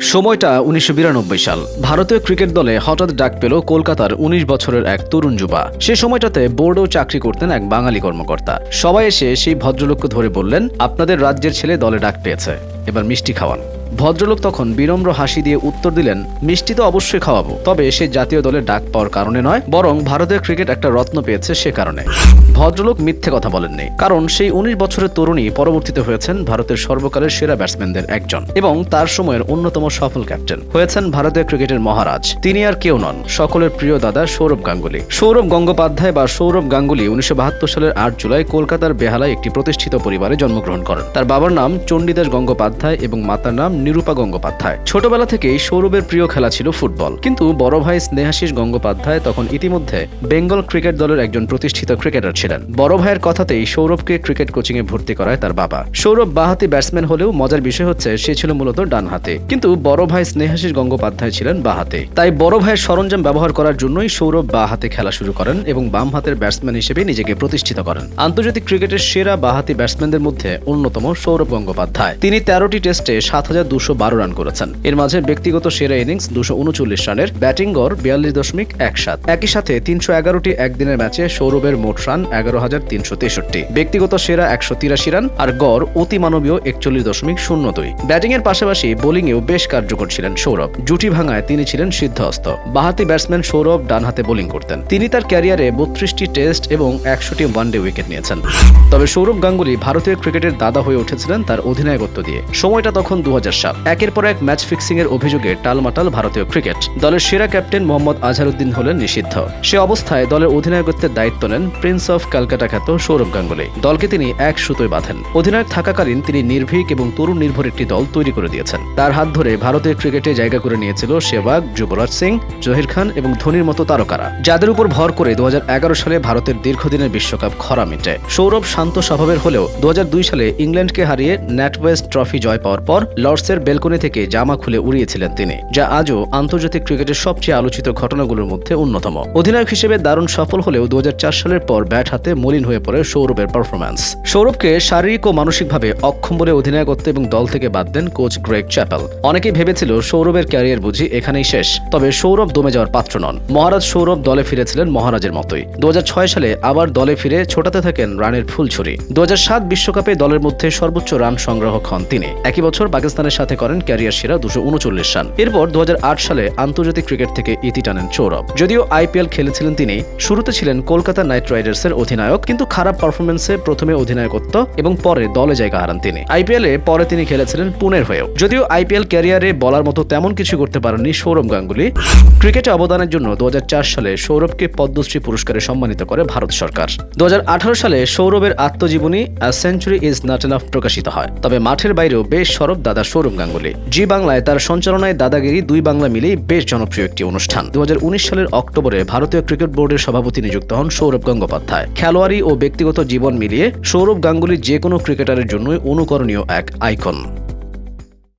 সময়টা উনিশশো বিরানব্বই সাল। ভারতীয় ক্রিকেট দলে হঠাৎ ডাক পেল কলকাতার ১৯ বছরের এক তরুণ যুবা। সে সময়টাতে বোর্ডেও চাকরি করতেন এক বাঙালি কর্মকর্তা। সবাই এসে সেই ভদ্রলোককে ধরে বললেন, আপনাদের রাজ্যের ছেলে দলে ডাক পেয়েছে। এবার মিষ্টি খাওয়ান। ভদ্রলোক তখন বিনম্র হাসি দিয়ে উত্তর দিলেন, মিষ্টি তো অবশ্যই খাওয়াবো। তবে সে জাতীয় দলে ডাক পাওয়ার কারণে নয়, বরং ভারতের ক্রিকেট একটা রত্ন পেয়েছে সে কারণে। ভদ্রলোক মিথ্যে কথা বলেননি, কারণ সেই উনিশ বছরের তরুণী পরবর্তীতে হয়েছেন ভারতের সর্বকালের সেরা ব্যাটসম্যানদের একজন এবং তার সময়ের অন্যতম সফল ক্যাপ্টেন। হয়েছেন ভারতীয় ক্রিকেটের মহারাজ। তিনি আর কেউ নন, সকলের প্রিয় দাদা সৌরভ গাঙ্গুলি। সৌরভ গঙ্গোপাধ্যায় বা সৌরভ গাঙ্গুলি উনিশশো বাহাত্তর সালের আট জুলাই কলকাতার বেহালায় একটি প্রতিষ্ঠিত পরিবারে জন্মগ্রহণ করেন। তার বাবার নাম চণ্ডীদাস গঙ্গোপাধ্যায় এবং মাতার নাম নিরূপা গঙ্গোপাধ্যায়। ছোটবেলা থেকেই সৌরভের প্রিয় খেলা ছিল ফুটবল। কিন্তু বড় ভাই স্নেহাশিস গঙ্গোপাধ্যায় তখন ইতিমধ্যে বেঙ্গল ক্রিকেট দলের একজন প্রতিষ্ঠিত ক্রিকেটার ছিলেন। বড় ভাইয়ের কথাতেই সৌরভকে ক্রিকেট কোচিং এ ভর্তি করায় তার বাবা। সৌরভ বাহাতি ব্যাটসম্যান হলেও মজার বিষয় হচ্ছে সে ছিল মূলত ডান হাতে কিন্তু বড় ভাই স্নেহাশিস গঙ্গোপাধ্যায় ছিলেন বাহাতে। তাই বড় ভাইয়ের সরঞ্জাম ব্যবহার করার জন্যই সৌরভ বা হাতে খেলা শুরু করেন এবং বাম হাতের ব্যাটসম্যান হিসেবে নিজেকে প্রতিষ্ঠিত করেন। আন্তর্জাতিক ক্রিকেটের সেরা বাহাতি ব্যাটসম্যানদের মধ্যে অন্যতম সৌরভ গঙ্গোপাধ্যায়। তিনি তেরোটি টেস্টে সাত হাজার দুশো রান করেছেন। এর মাঝে ব্যক্তিগত সেরা ইনিংস দুশো উনচল্লিশ রানের ব্যাটিং গড় বিয়াল্লিশ দশমিক এক সাত একই সাথে তিনশো এগারোটি একদিনের ম্যাচে সৌরভের মোট রান এগারো হাজার তিনশো তেষট্টি। ব্যক্তিগত সেরা একশো তিরাশি রান আর গড় অতি মানবীয় একচল্লিশ দশমিক শূন্য দুই। ব্যাটিং এর পাশাপাশি বোলিংয়েও বেশ কার্যকর ছিলেন সৌরভ। জুটি ভাঙায় তিনি ছিলেন সিদ্ধহস্ত। বাহাতি ব্যাটসম্যান সৌরভ ডান হাতে বোলিং করতেন। তিনি তার ক্যারিয়ারে বত্রিশটি টেস্ট এবং একশোটি ওয়ানডে উইকেট নিয়েছেন। তবে সৌরভ গাঙ্গুলি ভারতীয় ক্রিকেটের দাদা হয়ে উঠেছিলেন তার অধিনায়কত্ব দিয়ে। সময়টা তখন দু সাল একের পর এক ম্যাচ ফিক্সিং এর অভিযোগে টালমাটাল ভারতীয় ক্রিকেট। দলের সেরা ক্যাপ্টেন মোহাম্মদ আজহারউদ্দিন হলেন নিষিদ্ধ। সে অবস্থায় দলের অধিনায়কত্বের দায়িত্ব নেন প্রিন্স অফ ক্যালকাটা খ্যাত সৌরভ গাঙ্গুলি। দলকে তিনি এক সুতোয় বাঁধেন। অধিনায়ক থাকাকালীন তিনি নির্ভীক এবং তরুণ নির্ভর একটি দল তৈরি করে দিয়েছেন। তার হাত ধরে ভারতের ক্রিকেটে জায়গা করে নিয়েছিল সেবাগ, যুবরাজ সিং, জহির খান এবং ধোনির মতো তারকারা। যাদের উপর ভর করে দু হাজার এগারো সালে ভারতের দীর্ঘদিনের বিশ্বকাপ খরা মিটে। সৌরভ শান্ত স্বভাবের হলেও দু হাজার দুই সালে ইংল্যান্ডকে হারিয়ে ন্যাটওয়েস্ট ট্রফি জয় পাওয়ার পর লর্ডসের বেলকনি থেকে জামা খুলে উড়িয়েছিলেন তিনি, যা আজও আন্তর্জাতিক ক্রিকেটের সবচেয়ে আলোচিত ঘটনাগুলোর মধ্যে অন্যতম। অধিনায়ক হিসেবে দারুণ সফল হলেও দু হাজার চার সালের পর ব্যাট হাতে মলিন হয়ে পড়ে সৌরভের পারফরম্যান্স সৌরভকে শারীরিক ও মানসিকভাবে অক্ষম বলে অধিনায়কত্ব এবং দল থেকে বাদ দেন কোচ গ্রেগ চ্যাপেল। অনেকেই ভেবেছিল সৌরভের ক্যারিয়ার বুঝি এখানেই শেষ, তবে সৌরভ দমে যাওয়ার পাত্র নন। মহারাজ সৌরভ দলে ফিরেছিলেন মহারাজের মতোই। দু হাজার ছয় সালে আবার দলে ফিরে ছোটাতে থাকেন রানের ফুলছড়ি। দু বিশ্বকাপে দলের মধ্যে সর্বোচ্চ রান সংগ্রাহক হন তিনি। একই বছর পাকিস্তানের সাথে করেন ক্যারিয়ার সেরা দুশো উনচল্লিশ রান। এরপর দু হাজার আট সালে আন্তর্জাতিক ক্রিকেট থেকে ইতি টানেন সৌরভ যদিও আইপিএল খেলেছিলেন তিনি, শুরুতে ছিলেন কলকাতা নাইট রাইডার্সের অধিনায়ক, কিন্তু খারাপ পারফরমেন্সে প্রথমে অধিনায়কত্ব এবং পরে দলে জায়গা হারান তিনি। আইপিএল এ পরে তিনি খেলেছিলেন পুনের হয়েও। যদিও আইপিএল ক্যারিয়ারে বলার মতো তেমন কিছু করতে পারেননি সৌরভ গাঙ্গুলি, ক্রিকেটে অবদানের জন্য দু হাজার চার সালে সৌরভকে পদ্মশ্রী পুরস্কারে সম্মানিত করে ভারত সরকার। দু হাজার আঠারো সালে সৌরভের আত্মজীবনী সেঞ্চুরি ইজ নট এনাফ প্রকাশিত হয়। তবে মাঠের বাইরেও বেশ সরব দাদা সৌরভ গাঙ্গুলি। জি বাংলায় তার সঞ্চালনায় দাদাগিরি দুই বাংলা মিলেই বেশ জনপ্রিয় একটি অনুষ্ঠান। দু হাজার উনিশ সালের অক্টোবরে ভারতীয় ক্রিকেট বোর্ডের সভাপতি নিযুক্ত হন সৌরভ গঙ্গোপাধ্যায়। খেলোয়াড়ি ও ব্যক্তিগত জীবন মিলিয়ে সৌরভ গাঙ্গুলি যে কোনো ক্রিকেটারের জন্যই অনুকরণীয় এক আইকন।